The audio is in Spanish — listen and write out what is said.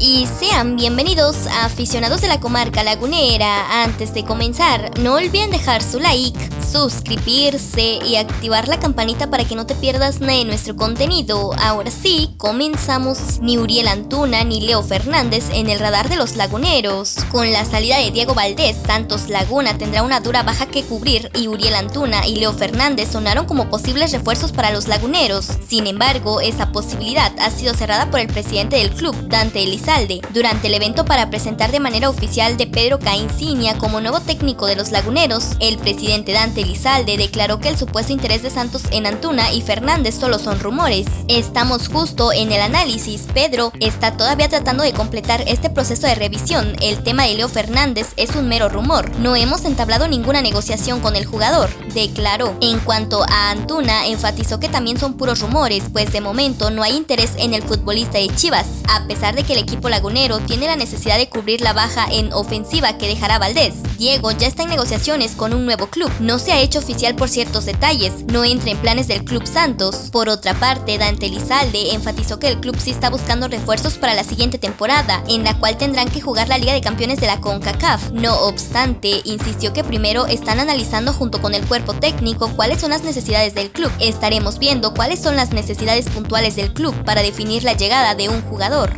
y sean bienvenidos a aficionados de la comarca lagunera. Antes de comenzar, no olviden dejar su like, suscribirse y activar la campanita para que no te pierdas nada de nuestro contenido. Ahora sí, comenzamos. Ni Uriel Antuna ni Leo Fernández en el radar de los laguneros. Con la salida de Diego Valdés, Santos Laguna tendrá una dura baja que cubrir y Uriel Antuna y Leo Fernández sonaron como posibles refuerzos para los laguneros. Sin embargo, esa posibilidad ha sido cerrada por el presidente del club, Dante Elizalde durante el evento para presentar de manera oficial de Pedro Cinia como nuevo técnico de los laguneros, el presidente Dante Elizalde declaró que el supuesto interés de Santos en Antuna y Fernández solo son rumores. Estamos justo en el análisis, Pedro está todavía tratando de completar este proceso de revisión, el tema de Leo Fernández es un mero rumor, no hemos entablado ninguna negociación con el jugador, declaró. En cuanto a Antuna, enfatizó que también son puros rumores, pues de momento no hay interés en el futbolista de Chivas, a pesar de que el equipo lagunero tiene la necesidad de cubrir la baja en ofensiva que dejará Valdés. Diego ya está en negociaciones con un nuevo club, no se ha hecho oficial por ciertos detalles, no entra en planes del Club Santos. Por otra parte, Dante Lizalde enfatizó que el club sí está buscando refuerzos para la siguiente temporada, en la cual tendrán que jugar la Liga de Campeones de la CONCACAF. No obstante, insistió que primero están analizando junto con el cuerpo técnico cuáles son las necesidades del club. Estaremos viendo cuáles son las necesidades puntuales del club para definir la llegada de un jugador.